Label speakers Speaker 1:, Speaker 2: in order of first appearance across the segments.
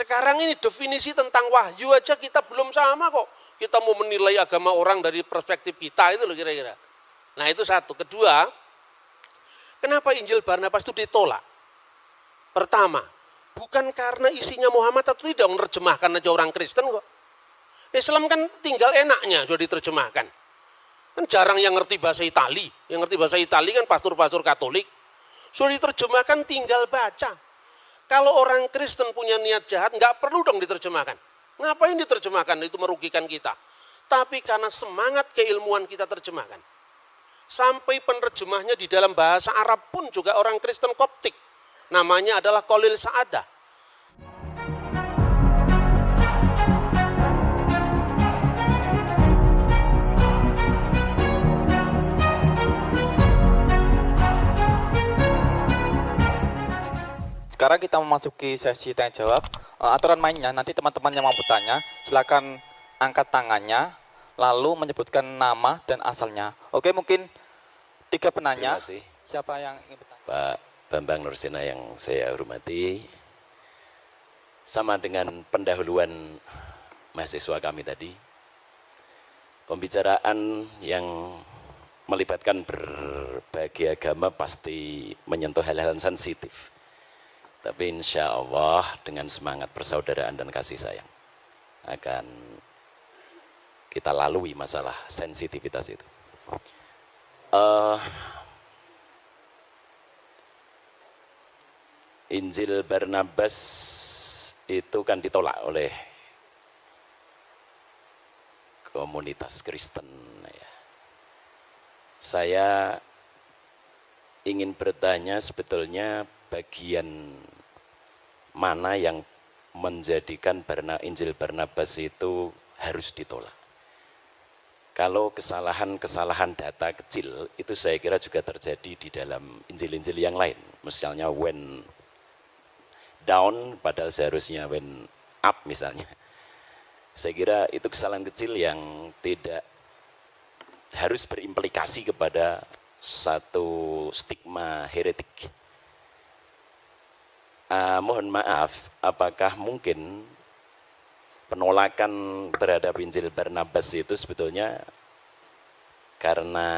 Speaker 1: Sekarang ini definisi tentang wahyu aja kita belum sama kok. Kita mau menilai agama orang dari perspektif kita itu loh kira-kira. Nah itu satu. Kedua, kenapa Injil Barnabas itu ditolak? Pertama, bukan karena isinya Muhammad atau tidak menerjemahkan aja orang Kristen kok. Islam kan tinggal enaknya sudah diterjemahkan. Kan jarang yang ngerti bahasa Itali. Yang ngerti bahasa Itali kan pastor-pastor Katolik. Sudah diterjemahkan tinggal baca. Kalau orang Kristen punya niat jahat, nggak perlu dong diterjemahkan. Ngapain diterjemahkan? Itu merugikan kita. Tapi karena semangat keilmuan kita terjemahkan. Sampai penerjemahnya di dalam bahasa Arab pun juga orang Kristen Koptik. Namanya adalah Kolil Sa'adah.
Speaker 2: Sekarang kita memasuki sesi tanya jawab. Uh, aturan mainnya nanti teman-teman yang mampu tanya silakan angkat tangannya lalu menyebutkan nama dan asalnya. Oke, mungkin tiga penanya.
Speaker 3: Terima kasih.
Speaker 2: Siapa yang ingin bertanya?
Speaker 3: Pak Bambang Nursina yang saya hormati. Sama dengan pendahuluan mahasiswa kami tadi. Pembicaraan yang melibatkan berbagai agama pasti menyentuh hal-hal sensitif. Tapi insya Allah dengan semangat persaudaraan dan kasih sayang akan kita lalui masalah sensitivitas itu. Uh, Injil Barnabas itu kan ditolak oleh komunitas Kristen. Ya. Saya ingin bertanya sebetulnya bagian mana yang menjadikan Barna, Injil Barnabas itu harus ditolak. Kalau kesalahan-kesalahan data kecil itu saya kira juga terjadi di dalam Injil-Injil yang lain. Misalnya when down padahal seharusnya when up misalnya. Saya kira itu kesalahan kecil yang tidak harus berimplikasi kepada satu stigma heretik uh, mohon maaf, apakah mungkin penolakan terhadap Injil Barnabas itu sebetulnya karena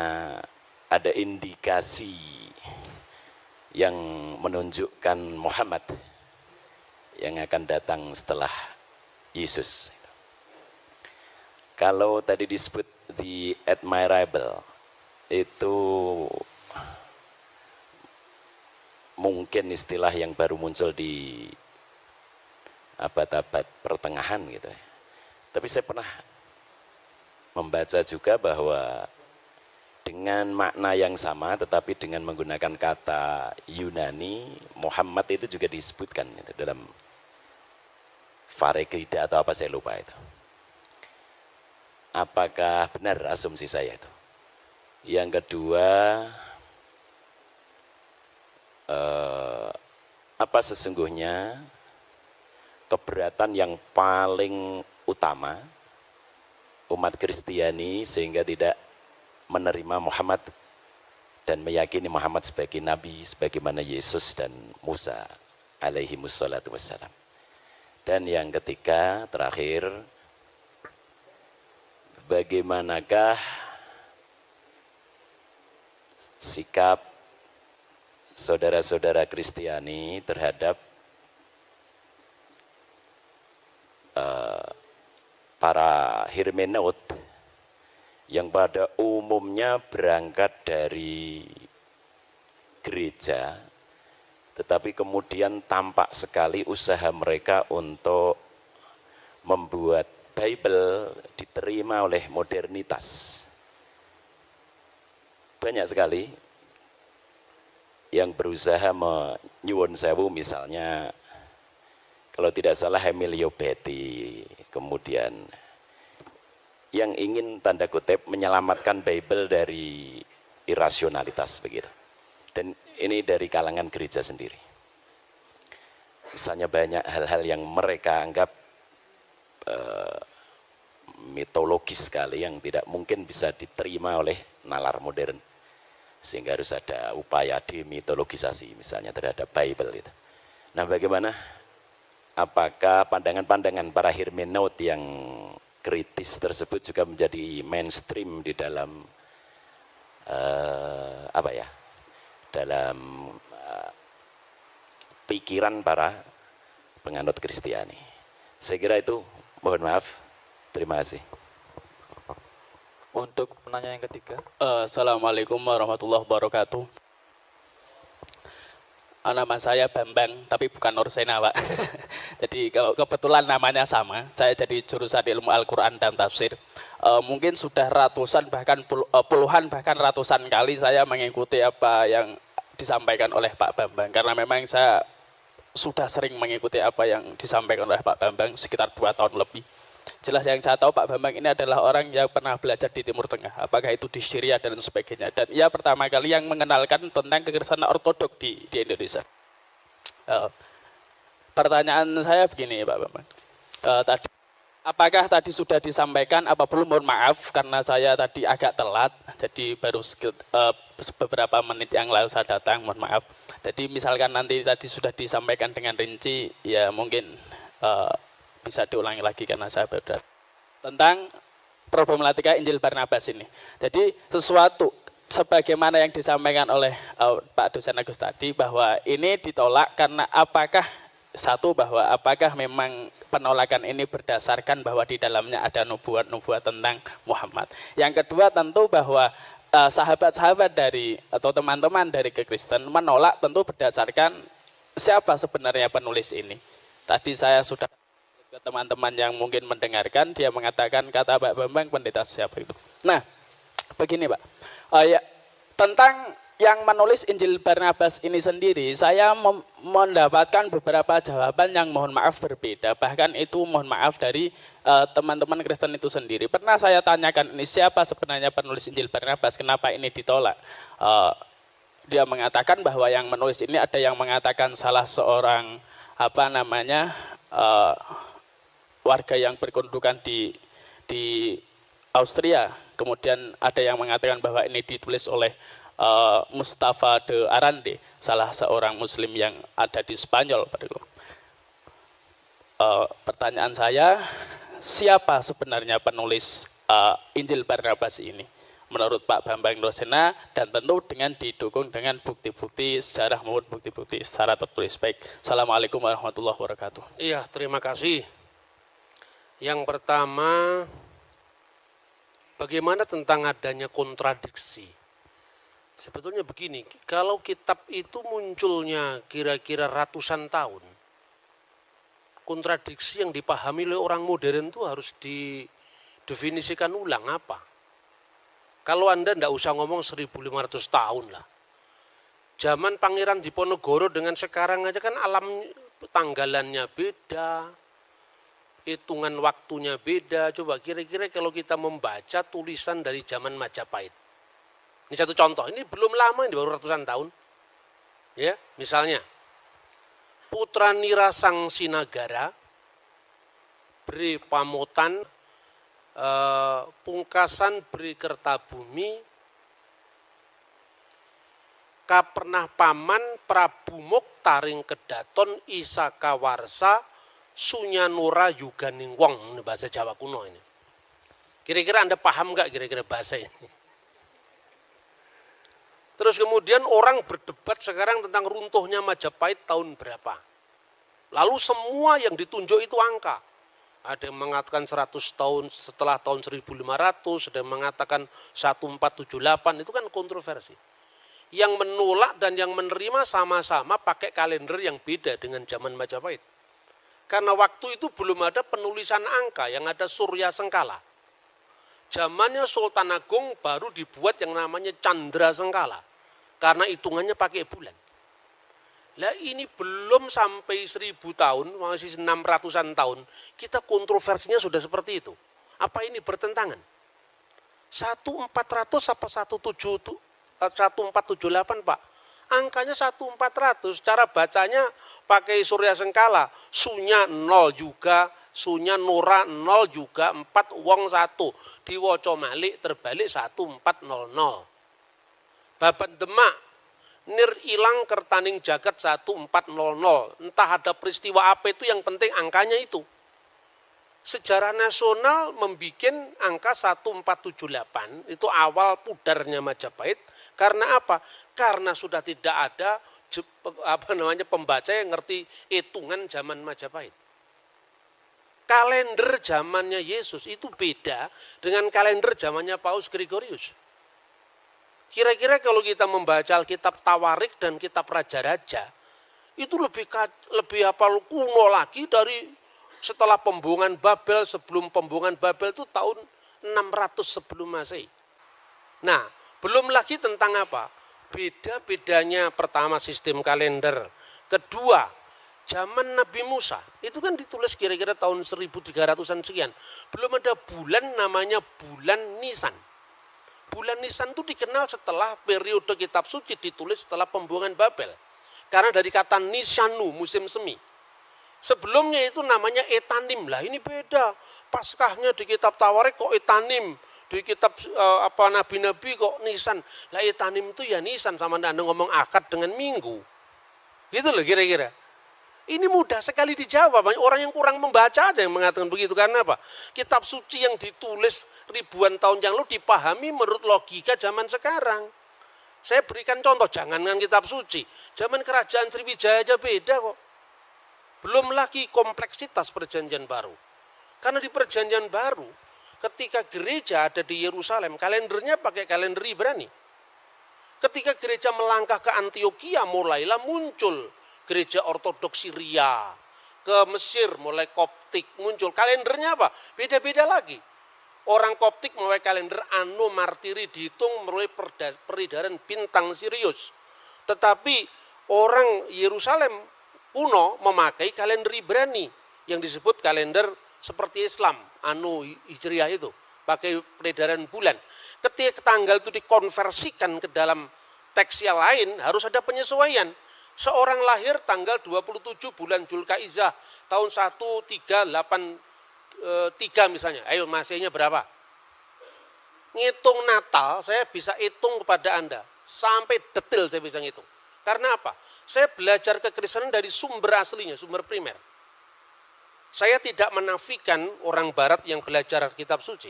Speaker 3: ada indikasi yang menunjukkan Muhammad yang akan datang setelah Yesus. Kalau tadi disebut the admirable, itu mungkin istilah yang baru muncul di abad-abad pertengahan gitu ya. Tapi saya pernah membaca juga bahwa dengan makna yang sama tetapi dengan menggunakan kata Yunani, Muhammad itu juga disebutkan gitu, dalam Farekrida atau apa saya lupa itu. Apakah benar asumsi saya itu? Yang kedua, eh, apa sesungguhnya keberatan yang paling utama umat Kristiani sehingga tidak menerima Muhammad dan meyakini Muhammad sebagai nabi sebagaimana Yesus dan Musa alaihi wassalatu wassalam. Dan yang ketiga, terakhir, bagaimanakah sikap saudara-saudara Kristiani terhadap uh, para hermeneut yang pada umumnya berangkat dari gereja tetapi kemudian tampak sekali usaha mereka untuk membuat Bible diterima oleh modernitas. Banyak sekali yang berusaha menyuwun sewu misalnya kalau tidak salah Emilio Betty kemudian yang ingin tanda kutip menyelamatkan Bible dari irasionalitas begitu. Dan ini dari kalangan gereja sendiri. Misalnya banyak hal-hal yang mereka anggap uh, mitologis sekali yang tidak mungkin bisa diterima oleh nalar modern sehingga harus ada upaya demitologisasi misalnya terhadap Bible itu. Nah bagaimana apakah pandangan-pandangan para hermeneut yang kritis tersebut juga menjadi mainstream di dalam uh, apa ya dalam uh, pikiran para penganut Kristiani. Saya kira itu mohon maaf. Terima kasih.
Speaker 2: Untuk penanya yang ketiga.
Speaker 4: Uh, Assalamualaikum warahmatullahi wabarakatuh. Uh, nama saya Bambang, tapi bukan Nursena, Pak. jadi kalau kebetulan namanya sama, saya jadi jurusan ilmu Al-Quran dan Tafsir. Uh, mungkin sudah ratusan, bahkan uh, puluhan, bahkan ratusan kali saya mengikuti apa yang disampaikan oleh Pak Bambang. Karena memang saya sudah sering mengikuti apa yang disampaikan oleh Pak Bambang sekitar dua tahun lebih. Jelas yang saya tahu Pak Bambang ini adalah orang yang pernah belajar di Timur Tengah, apakah itu di Syria dan sebagainya. Dan ia pertama kali yang mengenalkan tentang kekerasan ortodok di, di Indonesia. Uh, pertanyaan saya begini Pak Bambang. Uh, tadi, apakah tadi sudah disampaikan apa belum mohon maaf karena saya tadi agak telat, jadi baru uh, beberapa menit yang lalu saya datang, mohon maaf. Jadi misalkan nanti tadi sudah disampaikan dengan rinci, ya mungkin uh, bisa diulangi lagi karena saya baru tentang problematika Injil Barnabas ini. Jadi sesuatu sebagaimana yang disampaikan oleh uh, Pak dosen Agus tadi bahwa ini ditolak karena apakah satu bahwa apakah memang penolakan ini berdasarkan bahwa di dalamnya ada nubuat-nubuat tentang Muhammad. Yang kedua tentu bahwa eh, sahabat-sahabat uh, dari atau teman-teman dari kekristen menolak tentu berdasarkan siapa sebenarnya penulis ini. Tadi saya sudah ke teman-teman yang mungkin mendengarkan, dia mengatakan kata Pak Bambang pendeta siapa itu. Nah, begini Pak, uh, ya, tentang yang menulis Injil Barnabas ini sendiri, saya mendapatkan beberapa jawaban yang mohon maaf berbeda. Bahkan itu mohon maaf dari eh, teman-teman uh, Kristen itu sendiri. Pernah saya tanyakan ini siapa sebenarnya penulis Injil Barnabas, kenapa ini ditolak? Uh, dia mengatakan bahwa yang menulis ini ada yang mengatakan salah seorang apa namanya uh, warga yang berkedudukan di di Austria. Kemudian ada yang mengatakan bahwa ini ditulis oleh uh, Mustafa de Arande, salah seorang Muslim yang ada di Spanyol. Uh, pertanyaan saya, siapa sebenarnya penulis uh, Injil Barnabas ini? Menurut Pak Bambang Rosena dan tentu dengan didukung dengan bukti-bukti sejarah maupun bukti-bukti secara tertulis. Baik, Assalamualaikum warahmatullahi wabarakatuh.
Speaker 1: Iya, terima kasih. Yang pertama, bagaimana tentang adanya kontradiksi? Sebetulnya begini, kalau kitab itu munculnya kira-kira ratusan tahun, kontradiksi yang dipahami oleh orang modern itu harus didefinisikan ulang apa. Kalau Anda tidak usah ngomong 1500 tahun lah. Zaman Pangeran Diponegoro dengan sekarang aja kan alam tanggalannya beda, hitungan waktunya beda. Coba kira-kira kalau kita membaca tulisan dari zaman Majapahit. Ini satu contoh, ini belum lama, ini baru ratusan tahun. Ya, misalnya, Putra Nira Sang Sinagara, Beri Pamotan, eh, Pungkasan Beri Kertabumi, Kapernah Paman, Prabu Muktaring Kedaton, Isaka Warsa, Sunyanura Yuganing Wong, ini bahasa Jawa kuno ini. Kira-kira Anda paham nggak kira-kira bahasa ini? Terus kemudian orang berdebat sekarang tentang runtuhnya Majapahit tahun berapa. Lalu semua yang ditunjuk itu angka. Ada yang mengatakan 100 tahun setelah tahun 1500, ada yang mengatakan 1478, itu kan kontroversi. Yang menolak dan yang menerima sama-sama pakai kalender yang beda dengan zaman Majapahit. Karena waktu itu belum ada penulisan angka, yang ada Surya Sengkala. Zamannya Sultan Agung baru dibuat yang namanya Chandra Sengkala. Karena hitungannya pakai bulan. Lah ini belum sampai seribu tahun, masih enam ratusan tahun, kita kontroversinya sudah seperti itu. Apa ini bertentangan? 1400 apa 17 1478 Pak? Angkanya 1400, cara bacanya pakai surya sengkala, sunya nol juga, sunya nura nol juga, empat wong satu. Diwoco malik terbalik satu empat nol nol. Baban demak, nir ilang kertaning jagat 1400. Entah ada peristiwa apa itu yang penting angkanya itu. Sejarah nasional membuat angka 1478 itu awal pudarnya Majapahit karena apa? Karena sudah tidak ada apa namanya pembaca yang ngerti hitungan zaman Majapahit. Kalender zamannya Yesus itu beda dengan kalender zamannya Paus Gregorius. Kira-kira kalau kita membaca Alkitab Tawarik dan kitab Raja-Raja, itu lebih lebih apa kuno lagi dari setelah pembuangan Babel, sebelum pembuangan Babel itu tahun 600 sebelum Masehi. Nah, belum lagi tentang apa? Beda-bedanya pertama sistem kalender, kedua zaman Nabi Musa, itu kan ditulis kira-kira tahun 1300-an sekian. Belum ada bulan namanya bulan Nisan bulan Nisan itu dikenal setelah periode kitab suci ditulis setelah pembuangan Babel. Karena dari kata Nisanu, musim semi. Sebelumnya itu namanya Etanim. Lah ini beda. Paskahnya di kitab Tawarik kok Etanim. Di kitab uh, apa nabi-nabi kok Nisan. Lah Etanim itu ya Nisan sama Anda ngomong akad dengan minggu. Gitu loh kira-kira. Ini mudah sekali dijawab. Banyak orang yang kurang membaca aja yang mengatakan begitu. Karena apa? Kitab suci yang ditulis ribuan tahun yang lalu dipahami menurut logika zaman sekarang. Saya berikan contoh, jangan dengan kitab suci. Zaman kerajaan Sriwijaya aja beda kok. Belum lagi kompleksitas perjanjian baru. Karena di perjanjian baru, ketika gereja ada di Yerusalem, kalendernya pakai kalender Ibrani. Ketika gereja melangkah ke Antioquia, mulailah muncul gereja ortodoks Syria, ke Mesir mulai Koptik muncul. Kalendernya apa? Beda-beda lagi. Orang Koptik mulai kalender Anno Martiri dihitung mulai peredaran bintang Sirius. Tetapi orang Yerusalem kuno memakai kalender Ibrani yang disebut kalender seperti Islam, Anno Hijriah itu, pakai peredaran bulan. Ketika tanggal itu dikonversikan ke dalam teks yang lain harus ada penyesuaian. Seorang lahir tanggal 27 bulan Julkaizah tahun 1383 e, misalnya. Ayo masihnya berapa? Ngitung Natal saya bisa hitung kepada Anda. Sampai detail saya bisa ngitung. Karena apa? Saya belajar kekristenan dari sumber aslinya, sumber primer. Saya tidak menafikan orang barat yang belajar kitab suci.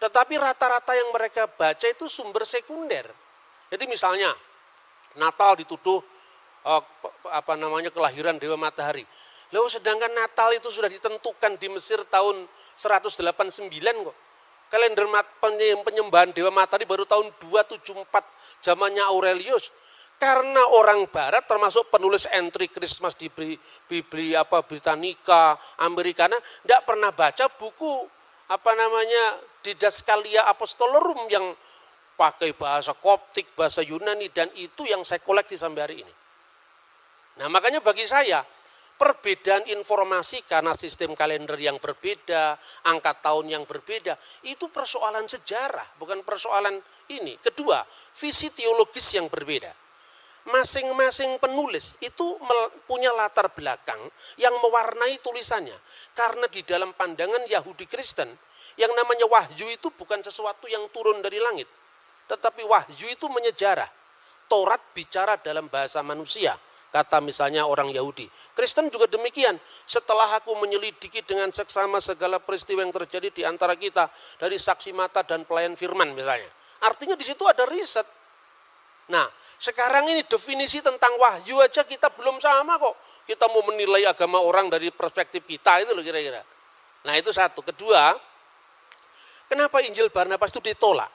Speaker 1: Tetapi rata-rata yang mereka baca itu sumber sekunder. Jadi misalnya Natal dituduh oh, apa namanya kelahiran Dewa Matahari. Lalu sedangkan Natal itu sudah ditentukan di Mesir tahun 189 kok. Kalender penyembahan Dewa Matahari baru tahun 274 zamannya Aurelius. Karena orang barat termasuk penulis entry Christmas di Bibli apa Britannica, Amerikana tidak pernah baca buku apa namanya Didaskalia Apostolorum yang pakai bahasa Koptik, bahasa Yunani dan itu yang saya koleksi sampai hari ini. Nah makanya bagi saya, perbedaan informasi karena sistem kalender yang berbeda, angka tahun yang berbeda, itu persoalan sejarah, bukan persoalan ini. Kedua, visi teologis yang berbeda. Masing-masing penulis itu punya latar belakang yang mewarnai tulisannya. Karena di dalam pandangan Yahudi Kristen, yang namanya wahyu itu bukan sesuatu yang turun dari langit. Tetapi wahyu itu menyejarah. Torat bicara dalam bahasa manusia Kata misalnya orang Yahudi. Kristen juga demikian. Setelah aku menyelidiki dengan seksama segala peristiwa yang terjadi di antara kita. Dari saksi mata dan pelayan firman misalnya. Artinya di situ ada riset. Nah, sekarang ini definisi tentang wahyu aja kita belum sama kok. Kita mau menilai agama orang dari perspektif kita itu loh kira-kira. Nah itu satu. Kedua, kenapa Injil Barnabas itu ditolak?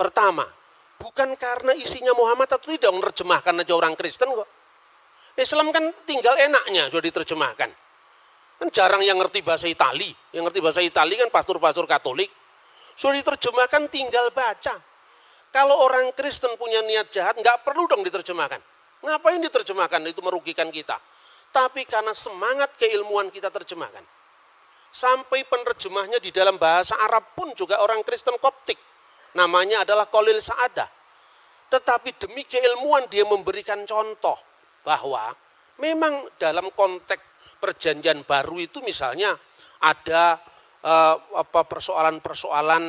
Speaker 1: Pertama, bukan karena isinya Muhammad atau tidak menerjemahkan aja orang Kristen kok. Islam kan tinggal enaknya sudah diterjemahkan. Kan jarang yang ngerti bahasa Itali. Yang ngerti bahasa Itali kan pastor-pastor Katolik. Sudah diterjemahkan tinggal baca. Kalau orang Kristen punya niat jahat, nggak perlu dong diterjemahkan. Ngapain diterjemahkan? Itu merugikan kita. Tapi karena semangat keilmuan kita terjemahkan. Sampai penerjemahnya di dalam bahasa Arab pun juga orang Kristen Koptik. Namanya adalah Kolil Sa'adah. Tetapi demi keilmuan dia memberikan contoh bahwa memang dalam konteks perjanjian baru itu misalnya ada uh, apa persoalan-persoalan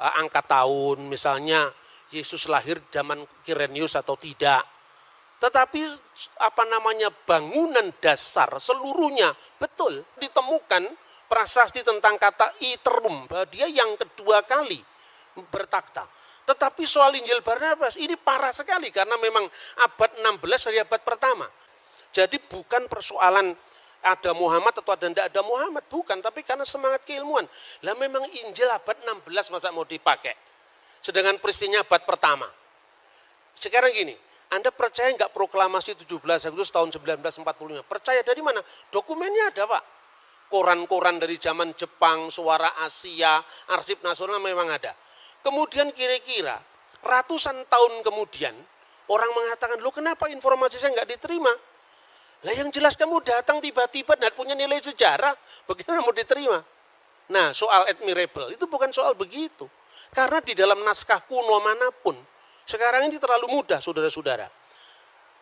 Speaker 1: uh, angka tahun misalnya Yesus lahir zaman Kirenius atau tidak Tetapi apa namanya bangunan dasar seluruhnya betul ditemukan prasasti tentang kata iterum dia yang kedua kali bertakhta. Tetapi soal Injil Barnabas ini parah sekali karena memang abad 16 dari abad pertama. Jadi bukan persoalan ada Muhammad atau ada tidak ada Muhammad, bukan, tapi karena semangat keilmuan. Lah memang Injil abad 16 masa mau dipakai. Sedangkan peristinya abad pertama. Sekarang gini, anda percaya nggak proklamasi 17 Agustus tahun 1945? Percaya dari mana? Dokumennya ada Pak. Koran-koran dari zaman Jepang, suara Asia, arsip nasional memang ada. Kemudian kira-kira ratusan tahun kemudian orang mengatakan, lo kenapa informasi saya nggak diterima? Lah yang jelas kamu datang tiba-tiba dan punya nilai sejarah, bagaimana mau diterima? Nah soal admirable itu bukan soal begitu. Karena di dalam naskah kuno mana pun, sekarang ini terlalu mudah, saudara-saudara.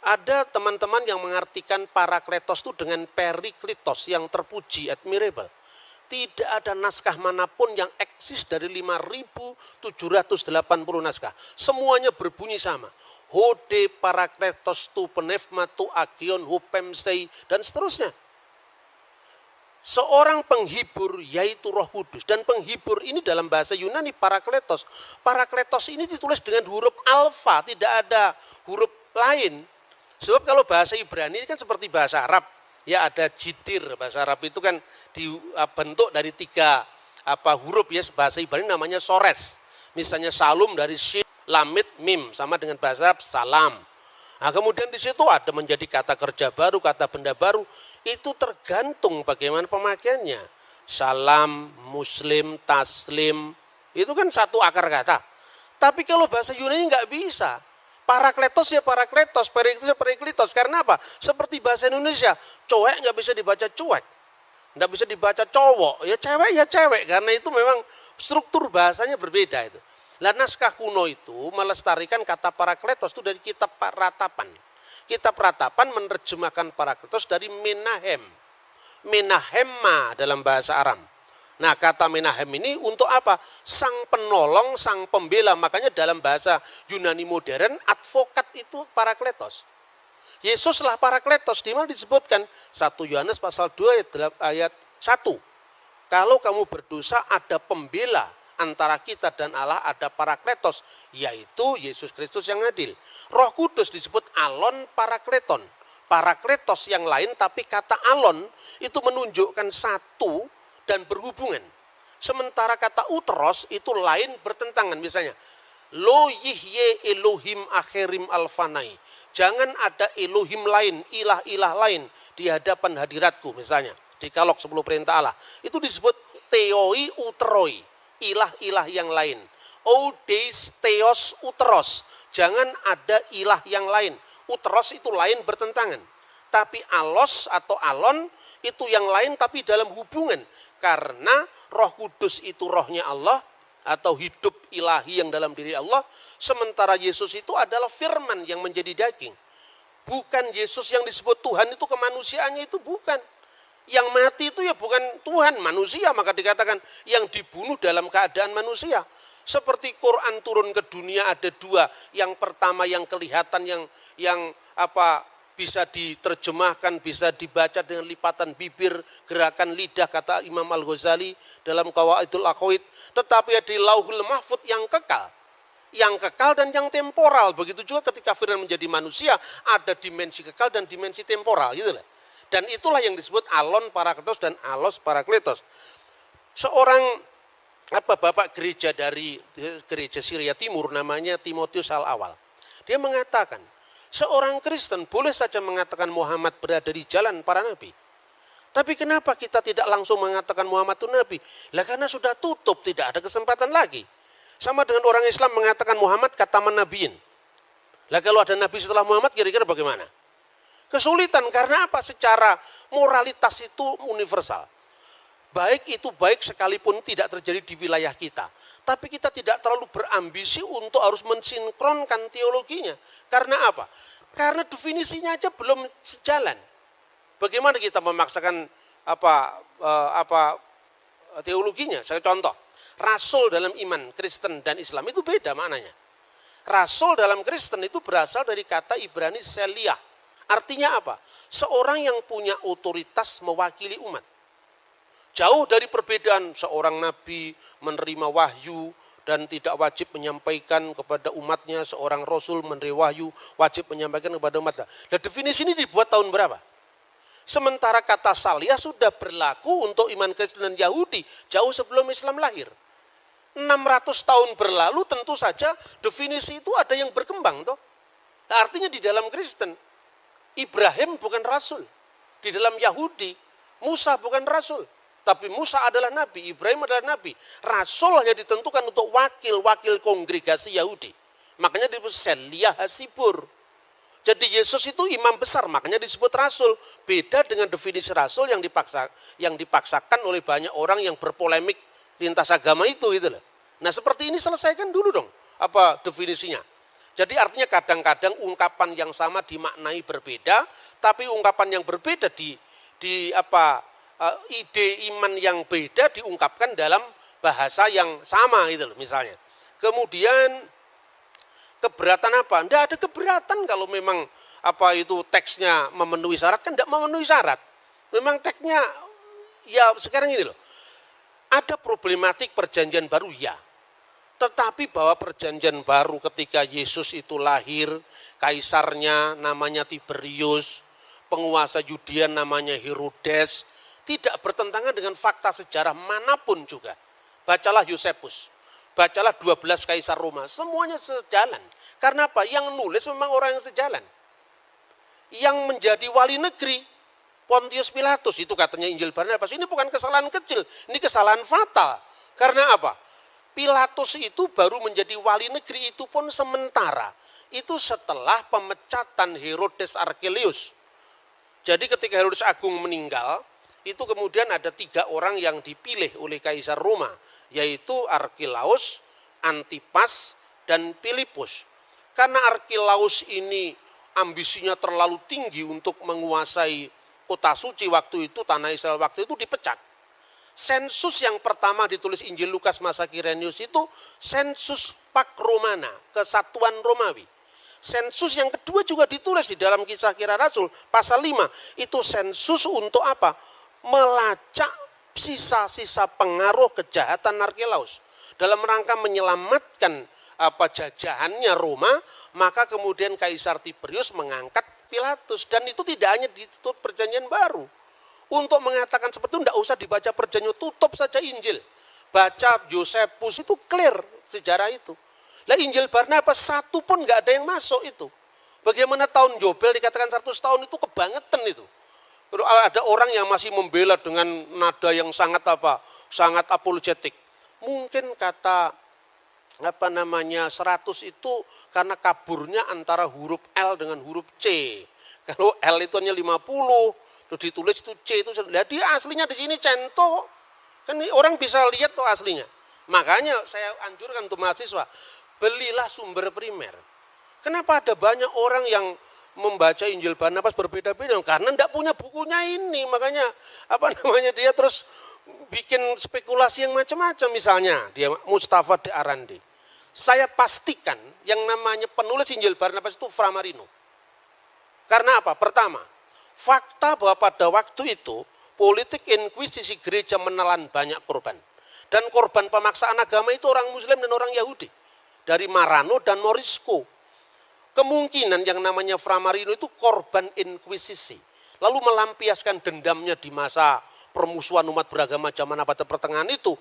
Speaker 1: Ada teman-teman yang mengartikan parakletos itu dengan periklitos yang terpuji, admirable. Tidak ada naskah mana pun yang eksis dari 5.780 naskah. Semuanya berbunyi sama. Hode parakletos tu penefma tu agion hupemsei dan seterusnya seorang penghibur yaitu Roh Kudus dan penghibur ini dalam bahasa Yunani parakletos. Parakletos ini ditulis dengan huruf alfa, tidak ada huruf lain. Sebab kalau bahasa Ibrani kan seperti bahasa Arab, ya ada jitir bahasa Arab itu kan dibentuk dari tiga apa huruf ya bahasa Ibrani namanya sores. Misalnya salum dari shin, lamit, mim sama dengan bahasa Arab salam. Nah, kemudian di situ ada menjadi kata kerja baru, kata benda baru. Itu tergantung bagaimana pemakaiannya. Salam, muslim, taslim, itu kan satu akar kata. Tapi kalau bahasa Yunani nggak bisa. Parakletos ya parakletos, periklitos ya periklitos. Karena apa? Seperti bahasa Indonesia, cowek nggak bisa dibaca cuek. Nggak bisa dibaca cowok. Ya cewek ya cewek. Karena itu memang struktur bahasanya berbeda itu. Lah naskah kuno itu melestarikan kata parakletos itu dari kitab ratapan. Kitab ratapan menerjemahkan parakletos dari menahem. Menahemma dalam bahasa Aram. Nah kata menahem ini untuk apa? Sang penolong, sang pembela. Makanya dalam bahasa Yunani modern, advokat itu parakletos. Yesuslah parakletos. Di mana disebutkan? 1 Yohanes pasal 2 ayat 1. Kalau kamu berdosa ada pembela antara kita dan Allah ada parakletos, yaitu Yesus Kristus yang adil. Roh Kudus disebut alon parakleton. Parakletos yang lain tapi kata alon itu menunjukkan satu dan berhubungan. Sementara kata utros itu lain bertentangan misalnya. Lo yihye Elohim akhirim alfanai. Jangan ada Elohim lain, ilah-ilah lain di hadapan hadiratku misalnya. Di kalok 10 perintah Allah. Itu disebut teoi utroi ilah-ilah yang lain. Odes theos utros. Jangan ada ilah yang lain. Utros itu lain bertentangan. Tapi alos atau alon itu yang lain tapi dalam hubungan. Karena roh kudus itu rohnya Allah atau hidup ilahi yang dalam diri Allah. Sementara Yesus itu adalah firman yang menjadi daging. Bukan Yesus yang disebut Tuhan itu kemanusiaannya itu bukan yang mati itu ya bukan Tuhan, manusia. Maka dikatakan yang dibunuh dalam keadaan manusia. Seperti Quran turun ke dunia ada dua. Yang pertama yang kelihatan yang yang apa bisa diterjemahkan, bisa dibaca dengan lipatan bibir, gerakan lidah kata Imam Al-Ghazali dalam Qawaidul Aqwaid. Tetapi di Lauhul Mahfud yang kekal. Yang kekal dan yang temporal. Begitu juga ketika Firman menjadi manusia, ada dimensi kekal dan dimensi temporal. Gitu lah. Dan itulah yang disebut alon parakletos dan alos parakletos. Seorang apa bapak gereja dari gereja Syria Timur namanya Timotius Al Awal. Dia mengatakan, seorang Kristen boleh saja mengatakan Muhammad berada di jalan para nabi. Tapi kenapa kita tidak langsung mengatakan Muhammad itu nabi? Lah karena sudah tutup, tidak ada kesempatan lagi. Sama dengan orang Islam mengatakan Muhammad kata nabiin. Lah kalau ada nabi setelah Muhammad kira-kira bagaimana? Kesulitan karena apa? Secara moralitas itu universal. Baik itu baik sekalipun tidak terjadi di wilayah kita. Tapi kita tidak terlalu berambisi untuk harus mensinkronkan teologinya. Karena apa? Karena definisinya aja belum sejalan. Bagaimana kita memaksakan apa eh, apa teologinya? Saya contoh, rasul dalam iman Kristen dan Islam itu beda maknanya. Rasul dalam Kristen itu berasal dari kata Ibrani Selia. Artinya apa? Seorang yang punya otoritas mewakili umat. Jauh dari perbedaan seorang nabi menerima wahyu dan tidak wajib menyampaikan kepada umatnya, seorang rasul menerima wahyu wajib menyampaikan kepada umatnya. Dan definisi ini dibuat tahun berapa? Sementara kata saliyah sudah berlaku untuk iman Kristen dan Yahudi jauh sebelum Islam lahir. 600 tahun berlalu tentu saja definisi itu ada yang berkembang toh. Nah, artinya di dalam Kristen Ibrahim bukan rasul. Di dalam Yahudi Musa bukan rasul. Tapi Musa adalah nabi, Ibrahim adalah nabi. Rasul hanya ditentukan untuk wakil-wakil kongregasi Yahudi. Makanya disebut Selia Hasibur. Jadi Yesus itu imam besar, makanya disebut rasul. Beda dengan definisi rasul yang dipaksa yang dipaksakan oleh banyak orang yang berpolemik lintas agama itu gitu loh. Nah, seperti ini selesaikan dulu dong apa definisinya. Jadi artinya kadang-kadang ungkapan yang sama dimaknai berbeda, tapi ungkapan yang berbeda di di apa uh, ide iman yang beda diungkapkan dalam bahasa yang sama itu loh misalnya. Kemudian keberatan apa? Tidak ada keberatan kalau memang apa itu teksnya memenuhi syarat kan tidak memenuhi syarat. Memang teksnya ya sekarang ini loh. Ada problematik perjanjian baru ya. Tetapi bahwa perjanjian baru ketika Yesus itu lahir, kaisarnya namanya Tiberius, penguasa Yudea namanya Herodes, tidak bertentangan dengan fakta sejarah mana pun juga. Bacalah Yosepus, bacalah 12 kaisar Roma, semuanya sejalan. Karena apa? Yang nulis memang orang yang sejalan. Yang menjadi wali negeri, Pontius Pilatus, itu katanya Injil Barnabas, ini bukan kesalahan kecil, ini kesalahan fatal. Karena apa? Pilatus itu baru menjadi wali negeri itu pun sementara. Itu setelah pemecatan Herodes Archelaus. Jadi ketika Herodes Agung meninggal, itu kemudian ada tiga orang yang dipilih oleh Kaisar Roma, yaitu Arkilaus, Antipas, dan Filipus. Karena Arkilaus ini ambisinya terlalu tinggi untuk menguasai kota suci waktu itu, tanah Israel waktu itu dipecat. Sensus yang pertama ditulis Injil Lukas masa Kirenius itu sensus Pak Romana, kesatuan Romawi. Sensus yang kedua juga ditulis di dalam kisah kira Rasul, pasal 5. Itu sensus untuk apa? melacak sisa-sisa pengaruh kejahatan Arkelaus dalam rangka menyelamatkan apa jajahannya Roma, maka kemudian Kaisar Tiberius mengangkat Pilatus dan itu tidak hanya ditutup perjanjian baru. Untuk mengatakan seperti itu tidak usah dibaca perjanjian, tutup saja Injil. Baca Yosepus itu clear sejarah itu. Lah Injil Barnabas satu pun nggak ada yang masuk itu. Bagaimana tahun Jobel dikatakan 100 tahun itu kebangetan itu ada orang yang masih membela dengan nada yang sangat apa? Sangat apologetik. Mungkin kata apa namanya 100 itu karena kaburnya antara huruf L dengan huruf C. Kalau L itu hanya 50, terus ditulis itu C itu jadi aslinya di sini cento. Kan orang bisa lihat tuh aslinya. Makanya saya anjurkan untuk mahasiswa, belilah sumber primer. Kenapa ada banyak orang yang membaca Injil Barnabas berbeda-beda karena tidak punya bukunya ini makanya apa namanya dia terus bikin spekulasi yang macam-macam misalnya dia Mustafa de Arandi saya pastikan yang namanya penulis Injil Barnabas itu Framarino karena apa pertama fakta bahwa pada waktu itu politik inkuisisi gereja menelan banyak korban dan korban pemaksaan agama itu orang muslim dan orang Yahudi dari Marano dan Morisco Kemungkinan yang namanya Framarino itu korban inkuisisi. Lalu melampiaskan dendamnya di masa permusuhan umat beragama zaman abad pertengahan itu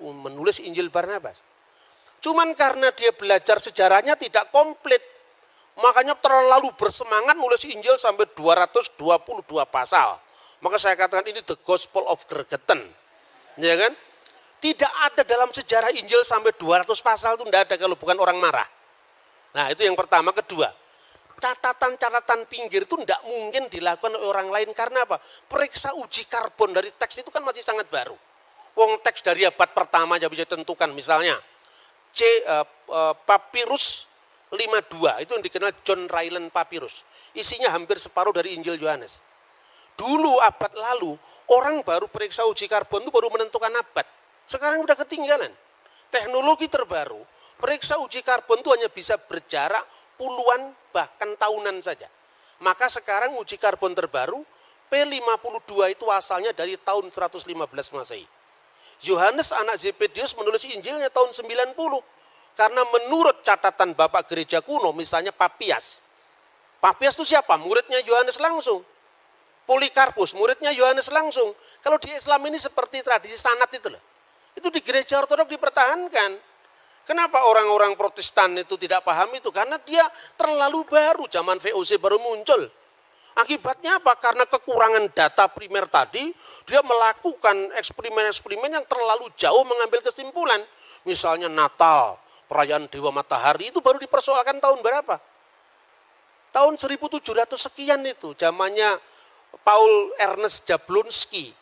Speaker 1: menulis Injil Barnabas. Cuman karena dia belajar sejarahnya tidak komplit, makanya terlalu bersemangat nulis Injil sampai 222 pasal. Maka saya katakan ini the gospel of Gregetan. Ya kan? Tidak ada dalam sejarah Injil sampai 200 pasal itu tidak ada kalau bukan orang marah. Nah itu yang pertama. Kedua, catatan-catatan pinggir itu tidak mungkin dilakukan oleh orang lain karena apa? Periksa uji karbon dari teks itu kan masih sangat baru. Wong teks dari abad pertama aja bisa ditentukan misalnya C uh, uh, papirus 52 itu yang dikenal John Ryland papirus. Isinya hampir separuh dari Injil Yohanes. Dulu abad lalu orang baru periksa uji karbon itu baru menentukan abad. Sekarang udah ketinggalan. Teknologi terbaru Periksa uji karbon itu hanya bisa berjarak puluhan bahkan tahunan saja. Maka sekarang uji karbon terbaru P52 itu asalnya dari tahun 115 Masehi. Yohanes anak Zebedius menulis Injilnya tahun 90. Karena menurut catatan Bapak Gereja kuno, misalnya Papias. Papias itu siapa? Muridnya Yohanes langsung. Polikarpus, muridnya Yohanes langsung. Kalau di Islam ini seperti tradisi sanat itu loh. Itu di gereja ortodok dipertahankan. Kenapa orang-orang protestan itu tidak paham itu? Karena dia terlalu baru, zaman VOC baru muncul. Akibatnya apa? Karena kekurangan data primer tadi, dia melakukan eksperimen-eksperimen yang terlalu jauh mengambil kesimpulan. Misalnya Natal, perayaan Dewa Matahari itu baru dipersoalkan tahun berapa? Tahun 1700 sekian itu, zamannya Paul Ernest Jablonski.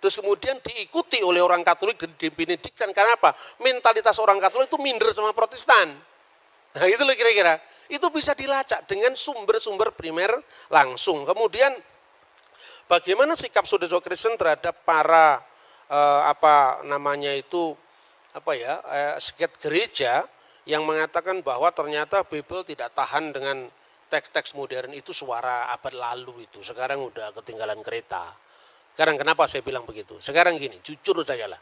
Speaker 1: Terus kemudian diikuti oleh orang Katolik dan dibenedikkan. Karena apa? Mentalitas orang Katolik itu minder sama Protestan. Nah itu loh kira-kira. Itu bisa dilacak dengan sumber-sumber primer langsung. Kemudian bagaimana sikap saudara Kristen terhadap para eh, apa namanya itu apa ya eh, seket gereja yang mengatakan bahwa ternyata Bible tidak tahan dengan teks-teks modern itu suara abad lalu itu. Sekarang udah ketinggalan kereta. Sekarang kenapa saya bilang begitu? Sekarang gini, jujur saja lah.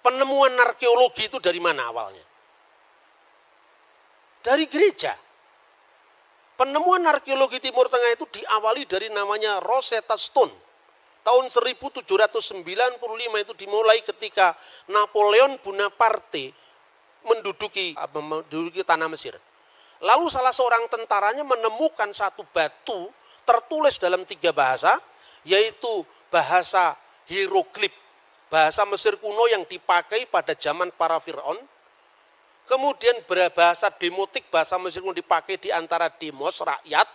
Speaker 1: Penemuan arkeologi itu dari mana awalnya? Dari gereja. Penemuan arkeologi Timur Tengah itu diawali dari namanya Rosetta Stone. Tahun 1795 itu dimulai ketika Napoleon Bonaparte menduduki menduduki tanah Mesir. Lalu salah seorang tentaranya menemukan satu batu tertulis dalam tiga bahasa, yaitu bahasa hieroglif, bahasa Mesir kuno yang dipakai pada zaman para Fir'aun, kemudian bahasa demotik, bahasa Mesir kuno dipakai di antara demos, rakyat,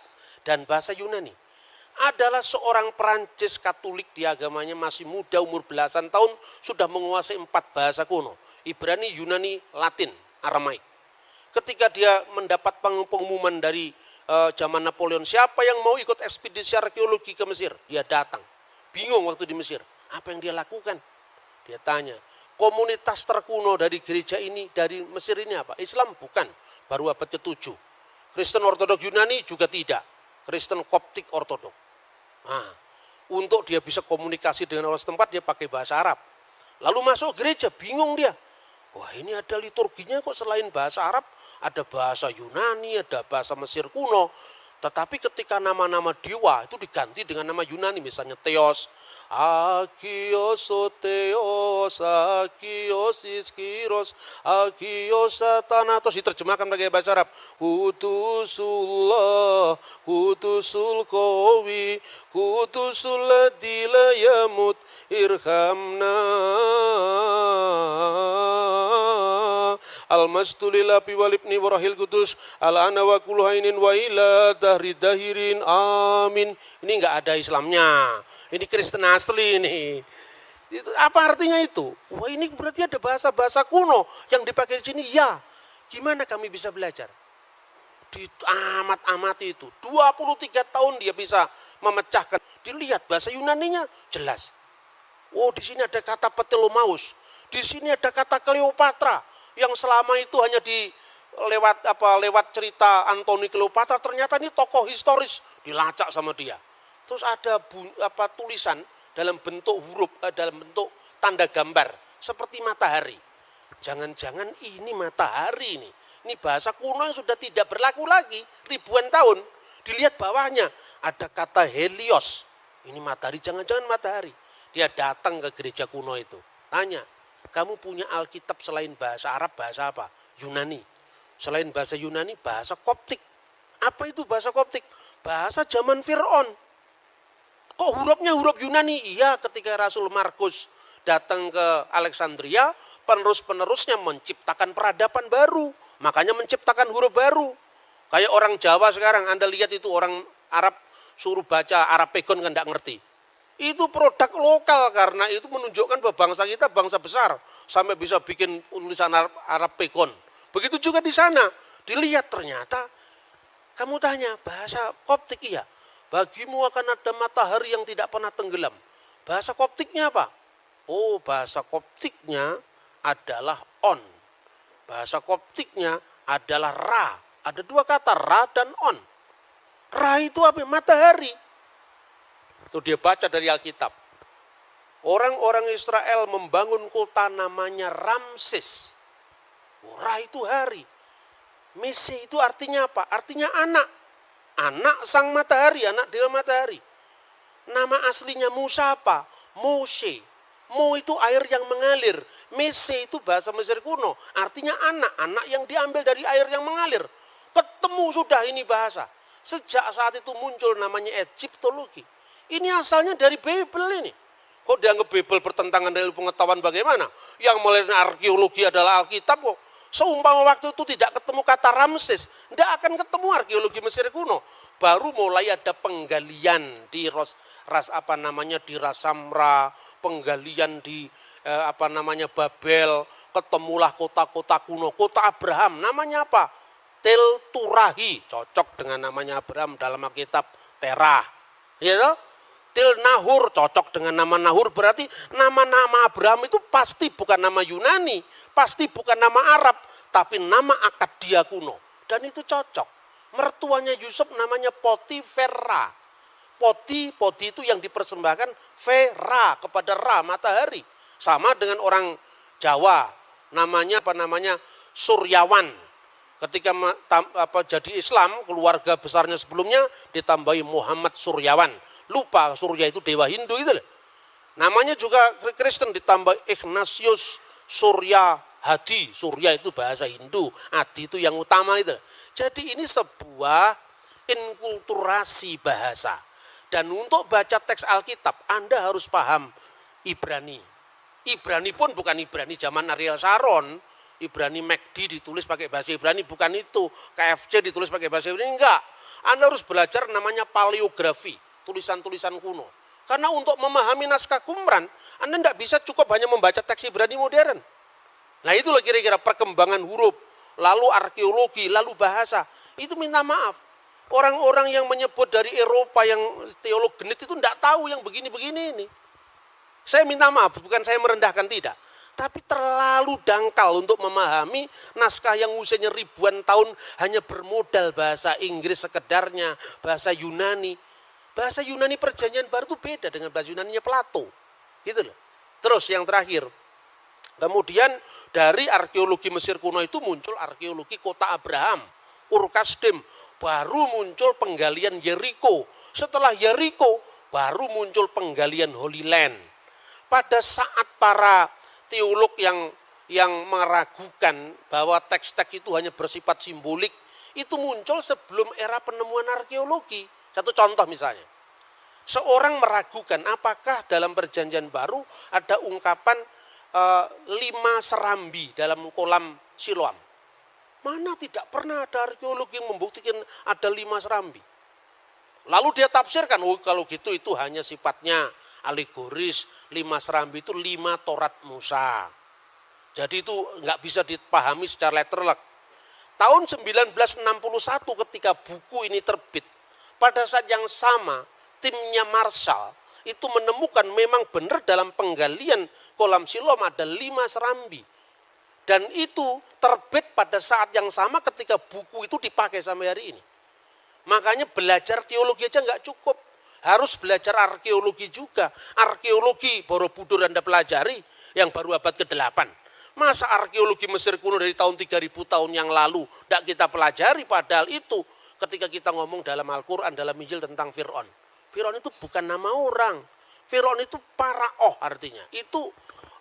Speaker 1: dan bahasa Yunani. Adalah seorang Perancis Katolik di agamanya masih muda, umur belasan tahun, sudah menguasai empat bahasa kuno. Ibrani, Yunani, Latin, Aramaik. Ketika dia mendapat pengumuman dari uh, zaman Napoleon, siapa yang mau ikut ekspedisi arkeologi ke Mesir? Dia datang. Bingung waktu di Mesir. Apa yang dia lakukan? Dia tanya, komunitas terkuno dari gereja ini, dari Mesir ini apa? Islam bukan, baru abad ke-7. Kristen Ortodok Yunani juga tidak. Kristen Koptik Ortodok. Nah, untuk dia bisa komunikasi dengan orang setempat, dia pakai bahasa Arab. Lalu masuk gereja, bingung dia. Wah ini ada liturginya kok selain bahasa Arab, ada bahasa Yunani, ada bahasa Mesir kuno. Tetapi ketika nama-nama dewa itu diganti dengan nama Yunani, misalnya Theos, Akios Theos, Akios Iskiros, Akios Thanatos, diterjemahkan pakai bahasa Arab. Kutusullah, Kutusul Kowi, Kutusul Dilayamut, Irhamna al mastulil api walibni warahil kudus al ana wa ila dahri dahirin amin ini enggak ada Islamnya ini Kristen asli ini itu, apa artinya itu? Wah ini berarti ada bahasa-bahasa kuno yang dipakai di sini. Ya, gimana kami bisa belajar? Di amat-amat itu. 23 tahun dia bisa memecahkan. Dilihat bahasa Yunaninya jelas. Oh di sini ada kata Petelomaus. Di sini ada kata Cleopatra yang selama itu hanya di lewat apa lewat cerita Antoni Cleopatra ternyata ini tokoh historis dilacak sama dia. Terus ada bu, apa tulisan dalam bentuk huruf eh, dalam bentuk tanda gambar seperti matahari. Jangan-jangan ini matahari ini. Ini bahasa kuno yang sudah tidak berlaku lagi ribuan tahun. Dilihat bawahnya ada kata Helios. Ini matahari, jangan-jangan matahari. Dia datang ke gereja kuno itu. Tanya, kamu punya Alkitab selain bahasa Arab, bahasa apa? Yunani. Selain bahasa Yunani, bahasa Koptik. Apa itu bahasa Koptik? Bahasa zaman Fir'aun. Kok hurufnya huruf Yunani? Iya, ketika Rasul Markus datang ke Alexandria, penerus-penerusnya menciptakan peradaban baru. Makanya menciptakan huruf baru. Kayak orang Jawa sekarang, Anda lihat itu orang Arab suruh baca Arab pegon kan tidak ngerti itu produk lokal karena itu menunjukkan bahwa bangsa kita bangsa besar sampai bisa bikin tulisan Arab, Arab pekon. Begitu juga di sana. Dilihat ternyata kamu tanya bahasa Koptik iya. Bagimu akan ada matahari yang tidak pernah tenggelam. Bahasa Koptiknya apa? Oh, bahasa Koptiknya adalah on. bahasa koptiknya adalah ra. Ada dua kata, ra dan on. Ra itu apa? Matahari. Itu dia baca dari Alkitab. Orang-orang Israel membangun kota namanya Ramses. Ra itu hari. Mese itu artinya apa? Artinya anak. Anak sang matahari, anak dewa matahari. Nama aslinya Musa apa? Moshe. Mo itu air yang mengalir. Mese itu bahasa Mesir kuno. Artinya anak. Anak yang diambil dari air yang mengalir. Ketemu sudah ini bahasa. Sejak saat itu muncul namanya Egyptologi. Ini asalnya dari Bible ini. Kok dianggap Bible bertentangan dengan pengetahuan bagaimana? Yang mulai arkeologi adalah Alkitab kok. Seumpama waktu itu tidak ketemu kata Ramses, tidak akan ketemu arkeologi Mesir kuno. Baru mulai ada penggalian di ras, ras apa namanya di Rasamra, penggalian di eh, apa namanya Babel, ketemulah kota-kota kuno, kota Abraham. Namanya apa? Tel Turahi, cocok dengan namanya Abraham dalam Alkitab Terah. Ya toh? Til Nahur cocok dengan nama Nahur berarti nama-nama Abraham itu pasti bukan nama Yunani, pasti bukan nama Arab, tapi nama akad dia kuno. Dan itu cocok. Mertuanya Yusuf namanya Potifera. Poti, poti itu yang dipersembahkan Vera kepada Ra, matahari. Sama dengan orang Jawa, namanya apa namanya Suryawan. Ketika apa, jadi Islam, keluarga besarnya sebelumnya ditambahi Muhammad Suryawan Lupa Surya itu dewa Hindu itu loh. Namanya juga Kristen ditambah Ignatius Surya Hadi. Surya itu bahasa Hindu, Hadi itu yang utama itu. Jadi ini sebuah inkulturasi bahasa. Dan untuk baca teks Alkitab, Anda harus paham Ibrani. Ibrani pun bukan Ibrani zaman Ariel Sharon. Ibrani McD ditulis pakai bahasa Ibrani, bukan itu. KFC ditulis pakai bahasa Ibrani, enggak. Anda harus belajar namanya paleografi tulisan-tulisan kuno. Karena untuk memahami naskah Qumran, Anda tidak bisa cukup hanya membaca teks Ibrani modern. Nah itulah kira-kira perkembangan huruf, lalu arkeologi, lalu bahasa. Itu minta maaf. Orang-orang yang menyebut dari Eropa yang teolog genit itu tidak tahu yang begini-begini ini. Saya minta maaf, bukan saya merendahkan tidak. Tapi terlalu dangkal untuk memahami naskah yang usianya ribuan tahun hanya bermodal bahasa Inggris sekedarnya, bahasa Yunani. Bahasa Yunani perjanjian baru itu beda dengan bahasa Yunani Plato. Gitu loh. Terus yang terakhir, kemudian dari arkeologi Mesir kuno itu muncul arkeologi kota Abraham, Urkasdim, baru muncul penggalian Yeriko. Setelah Yeriko, baru muncul penggalian Holy Land. Pada saat para teolog yang yang meragukan bahwa teks-teks itu hanya bersifat simbolik, itu muncul sebelum era penemuan arkeologi. Satu contoh misalnya. Seorang meragukan apakah dalam perjanjian baru ada ungkapan e, lima serambi dalam kolam Siloam. Mana tidak pernah ada arkeologi yang membuktikan ada lima serambi. Lalu dia tafsirkan, oh kalau gitu itu hanya sifatnya alegoris, lima serambi itu lima Torat Musa. Jadi itu nggak bisa dipahami secara letterlek. Tahun 1961 ketika buku ini terbit, pada saat yang sama, timnya Marshall itu menemukan memang benar dalam penggalian kolam Silom ada lima serambi. Dan itu terbit pada saat yang sama ketika buku itu dipakai sampai hari ini. Makanya belajar teologi aja nggak cukup. Harus belajar arkeologi juga. Arkeologi Borobudur Anda pelajari yang baru abad ke-8. Masa arkeologi Mesir kuno dari tahun 3000 tahun yang lalu tidak kita pelajari padahal itu ketika kita ngomong dalam Al-Quran, dalam Injil tentang Fir'aun. Fir'aun itu bukan nama orang. Fir'aun itu paraoh artinya. Itu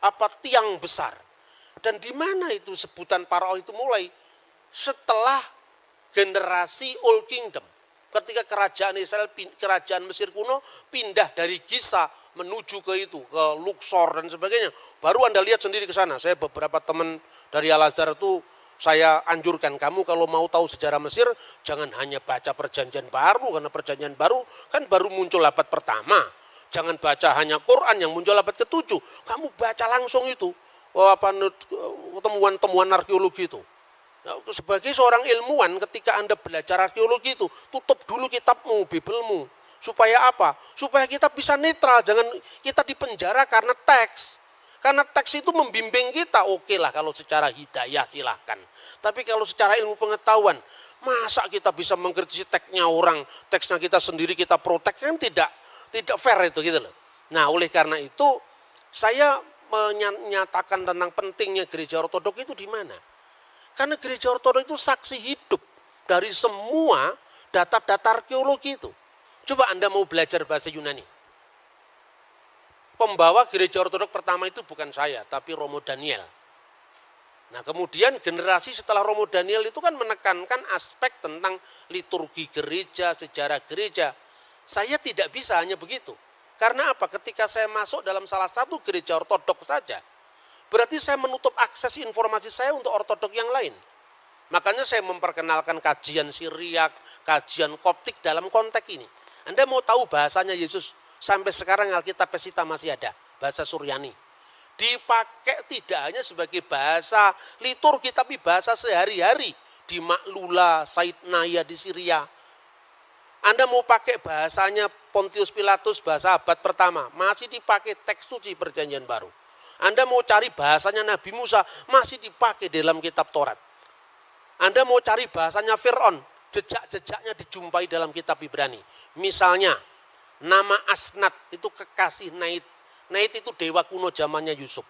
Speaker 1: apa tiang besar. Dan di mana itu sebutan paraoh itu mulai? Setelah generasi Old Kingdom. Ketika kerajaan Israel, kerajaan Mesir kuno pindah dari Gisa menuju ke itu, ke Luxor dan sebagainya. Baru Anda lihat sendiri ke sana. Saya beberapa teman dari Al-Azhar itu saya anjurkan kamu kalau mau tahu sejarah Mesir, jangan hanya baca perjanjian baru, karena perjanjian baru kan baru muncul abad pertama. Jangan baca hanya Quran yang muncul abad ketujuh. Kamu baca langsung itu, oh, apa temuan-temuan arkeologi itu. Nah, sebagai seorang ilmuwan, ketika Anda belajar arkeologi itu, tutup dulu kitabmu, bibelmu. Supaya apa? Supaya kita bisa netral, jangan kita dipenjara karena teks. Karena teks itu membimbing kita, oke lah kalau secara hidayah silahkan. Tapi kalau secara ilmu pengetahuan, masa kita bisa mengkritisi teksnya orang, teksnya kita sendiri kita protek kan tidak tidak fair itu gitu loh. Nah oleh karena itu saya menyatakan tentang pentingnya gereja ortodok itu di mana? Karena gereja ortodok itu saksi hidup dari semua data-data arkeologi itu. Coba Anda mau belajar bahasa Yunani pembawa gereja ortodok pertama itu bukan saya, tapi Romo Daniel. Nah kemudian generasi setelah Romo Daniel itu kan menekankan aspek tentang liturgi gereja, sejarah gereja. Saya tidak bisa hanya begitu. Karena apa? Ketika saya masuk dalam salah satu gereja ortodok saja, berarti saya menutup akses informasi saya untuk ortodok yang lain. Makanya saya memperkenalkan kajian Siriak, kajian Koptik dalam konteks ini. Anda mau tahu bahasanya Yesus? Sampai sekarang Alkitab Pesita masih ada, bahasa Suryani. Dipakai tidak hanya sebagai bahasa liturgi, tapi bahasa sehari-hari. Di Maklula, Said Naya di Syria. Anda mau pakai bahasanya Pontius Pilatus, bahasa abad pertama, masih dipakai teks suci perjanjian baru. Anda mau cari bahasanya Nabi Musa, masih dipakai dalam kitab Taurat. Anda mau cari bahasanya Fir'aun, jejak-jejaknya dijumpai dalam kitab Ibrani. Misalnya, Nama Asnat itu kekasih Naid. Naid itu dewa kuno zamannya Yusuf.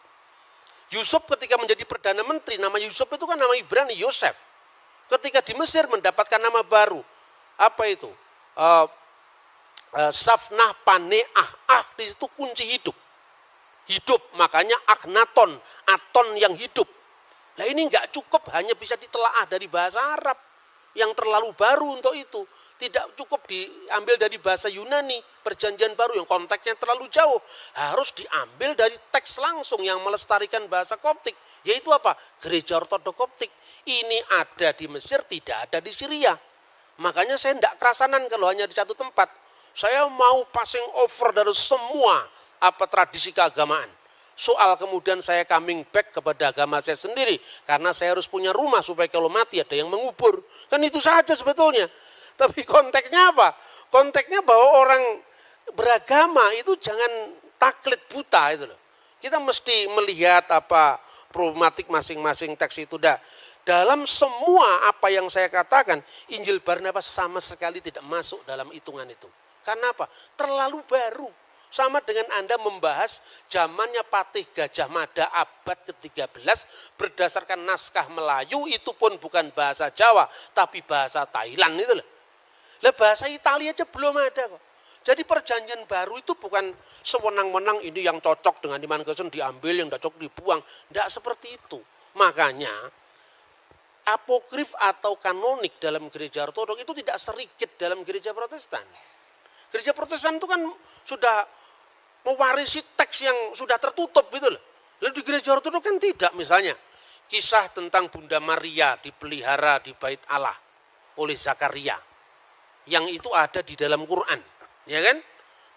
Speaker 1: Yusuf ketika menjadi Perdana Menteri, nama Yusuf itu kan nama Ibrani, Yosef. Ketika di Mesir mendapatkan nama baru. Apa itu? Uh, uh, Safnah Paneah. Ah, di situ kunci hidup. Hidup, makanya Aknaton, Aton yang hidup. Nah ini nggak cukup hanya bisa ditelaah dari bahasa Arab yang terlalu baru untuk itu tidak cukup diambil dari bahasa Yunani, perjanjian baru yang konteksnya terlalu jauh. Harus diambil dari teks langsung yang melestarikan bahasa Koptik. Yaitu apa? Gereja Ortodok Koptik. Ini ada di Mesir, tidak ada di Syria. Makanya saya tidak kerasanan kalau hanya di satu tempat. Saya mau passing over dari semua apa tradisi keagamaan. Soal kemudian saya coming back kepada agama saya sendiri. Karena saya harus punya rumah supaya kalau mati ada yang mengubur. Kan itu saja sebetulnya. Tapi konteksnya apa? Konteksnya bahwa orang beragama itu jangan taklid buta itu loh. Kita mesti melihat apa problematik masing-masing teks itu dah. Dalam semua apa yang saya katakan, Injil Barnabas sama sekali tidak masuk dalam hitungan itu. Karena apa? Terlalu baru. Sama dengan Anda membahas zamannya Patih Gajah Mada abad ke-13 berdasarkan naskah Melayu itu pun bukan bahasa Jawa tapi bahasa Thailand itu loh. Lah bahasa Italia aja belum ada kok. Jadi perjanjian baru itu bukan sewenang-wenang ini yang cocok dengan iman Kristen diambil, yang cocok dibuang. Tidak seperti itu. Makanya apokrif atau kanonik dalam gereja ortodok itu tidak sedikit dalam gereja protestan. Gereja protestan itu kan sudah mewarisi teks yang sudah tertutup gitu loh. Lalu di gereja ortodok kan tidak misalnya. Kisah tentang Bunda Maria dipelihara di bait Allah oleh Zakaria yang itu ada di dalam Quran, ya kan?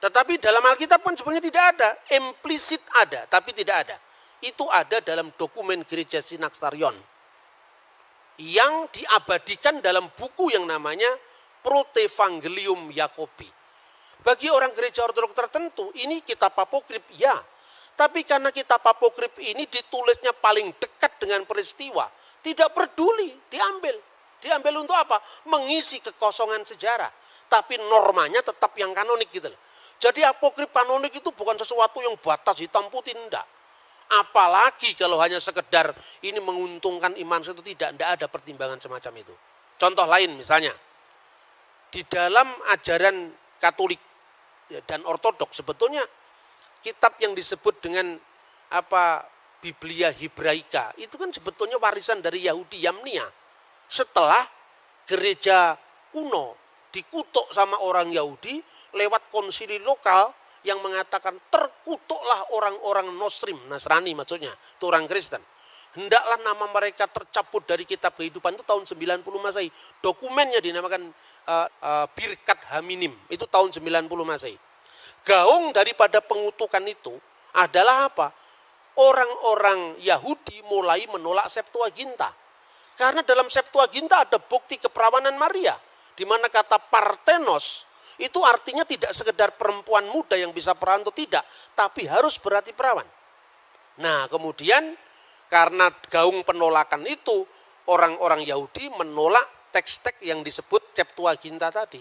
Speaker 1: Tetapi dalam Alkitab pun sebenarnya tidak ada, implisit ada, tapi tidak ada. Itu ada dalam dokumen gereja Sinaksarion yang diabadikan dalam buku yang namanya Protevangelium Yakobi. Bagi orang gereja ortodoks tertentu, ini kitab apokrip, ya. Tapi karena kitab apokrip ini ditulisnya paling dekat dengan peristiwa, tidak peduli, diambil. Diambil untuk apa? Mengisi kekosongan sejarah. Tapi normanya tetap yang kanonik gitu loh. Jadi apokrif kanonik itu bukan sesuatu yang batas hitam putih, enggak. Apalagi kalau hanya sekedar ini menguntungkan iman itu tidak, enggak ada pertimbangan semacam itu. Contoh lain misalnya, di dalam ajaran Katolik ya, dan Ortodok sebetulnya kitab yang disebut dengan apa Biblia Hebraika itu kan sebetulnya warisan dari Yahudi Yamnia setelah gereja kuno dikutuk sama orang Yahudi lewat konsili lokal yang mengatakan terkutuklah orang-orang Nostrim, Nasrani maksudnya, itu orang Kristen. Hendaklah nama mereka tercabut dari kitab kehidupan itu tahun 90 Masehi. Dokumennya dinamakan uh, uh, Birkat Haminim, itu tahun 90 Masehi. Gaung daripada pengutukan itu adalah apa? Orang-orang Yahudi mulai menolak Septuaginta karena dalam Septuaginta ada bukti keperawanan Maria. Di mana kata partenos itu artinya tidak sekedar perempuan muda yang bisa perawan atau tidak. Tapi harus berarti perawan. Nah, kemudian karena gaung penolakan itu, orang-orang Yahudi menolak teks-teks yang disebut Septuaginta tadi.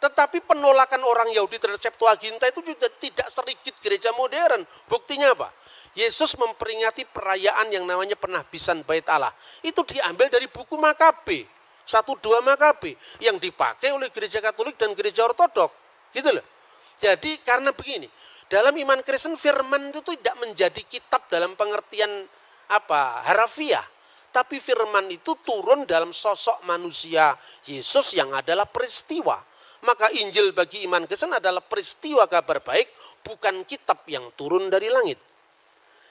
Speaker 1: Tetapi penolakan orang Yahudi terhadap Septuaginta itu juga tidak sedikit gereja modern. Buktinya apa? Yesus memperingati perayaan yang namanya penahbisan bait Allah. Itu diambil dari buku Makabe. Satu dua Makabe. Yang dipakai oleh gereja Katolik dan gereja Ortodok. Gitu loh. Jadi karena begini. Dalam iman Kristen firman itu tidak menjadi kitab dalam pengertian apa harafiah. Tapi firman itu turun dalam sosok manusia Yesus yang adalah peristiwa. Maka Injil bagi iman Kristen adalah peristiwa kabar baik, bukan kitab yang turun dari langit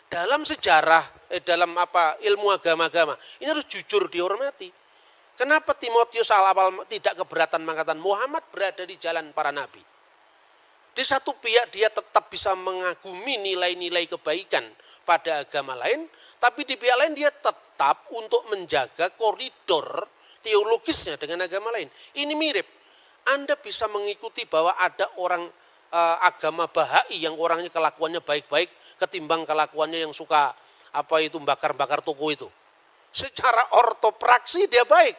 Speaker 1: dalam sejarah eh, dalam apa ilmu agama-agama ini harus jujur dihormati. Kenapa Timotius awal tidak keberatan mengatakan Muhammad berada di jalan para nabi? Di satu pihak dia tetap bisa mengagumi nilai-nilai kebaikan pada agama lain, tapi di pihak lain dia tetap untuk menjaga koridor teologisnya dengan agama lain. Ini mirip. Anda bisa mengikuti bahwa ada orang uh, agama Bahai yang orangnya kelakuannya baik-baik, ketimbang kelakuannya yang suka apa itu bakar-bakar toko itu. Secara ortopraksi dia baik.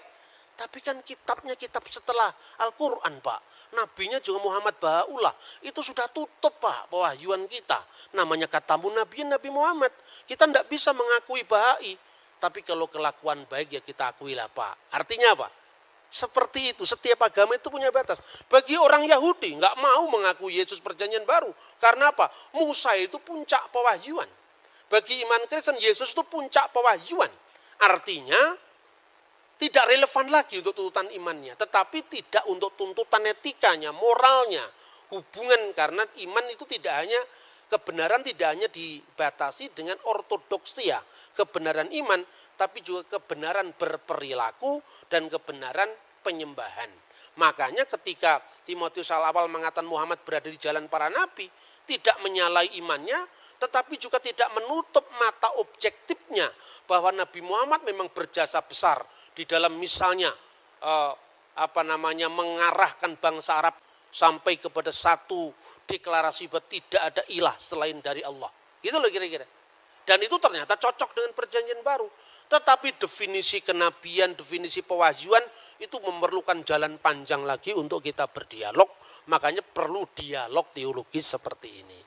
Speaker 1: Tapi kan kitabnya kitab setelah Al-Quran Pak. Nabinya juga Muhammad Baha'ullah. Itu sudah tutup Pak pewahyuan kita. Namanya katamu Nabi Nabi Muhammad. Kita tidak bisa mengakui Bahai. Tapi kalau kelakuan baik ya kita akui lah Pak. Artinya apa? Seperti itu, setiap agama itu punya batas. Bagi orang Yahudi, nggak mau mengaku Yesus perjanjian baru. Karena apa? Musa itu puncak pewahyuan. Bagi iman Kristen, Yesus itu puncak pewahyuan. Artinya, tidak relevan lagi untuk tuntutan imannya. Tetapi tidak untuk tuntutan etikanya, moralnya. Hubungan, karena iman itu tidak hanya, kebenaran tidak hanya dibatasi dengan ortodoksia. Kebenaran iman, tapi juga kebenaran berperilaku, dan kebenaran penyembahan. Makanya ketika Timotius awal mengatakan Muhammad berada di jalan para nabi, tidak menyalai imannya, tetapi juga tidak menutup mata objektifnya bahwa Nabi Muhammad memang berjasa besar di dalam misalnya eh, apa namanya mengarahkan bangsa Arab sampai kepada satu deklarasi bahwa tidak ada ilah selain dari Allah. Gitu loh kira-kira. Dan itu ternyata cocok dengan perjanjian baru. Tetapi definisi kenabian, definisi pewahyuan itu memerlukan jalan panjang lagi untuk kita berdialog. Makanya perlu dialog teologis seperti ini.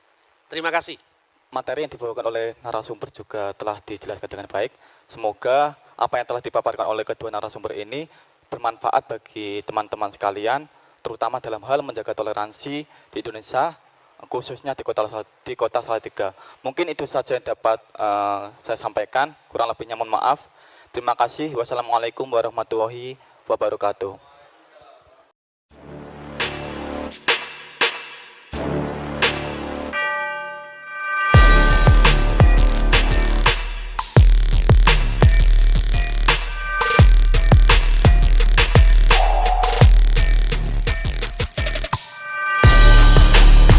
Speaker 1: Terima kasih.
Speaker 2: Materi yang dibawakan oleh narasumber juga telah dijelaskan dengan baik. Semoga apa yang telah dipaparkan oleh kedua narasumber ini bermanfaat bagi teman-teman sekalian, terutama dalam hal menjaga toleransi di Indonesia, khususnya di kota di kota Salatiga. Mungkin itu saja yang dapat uh, saya sampaikan. Kurang lebihnya mohon maaf. Terima kasih. Wassalamualaikum warahmatullahi wabarakatuh.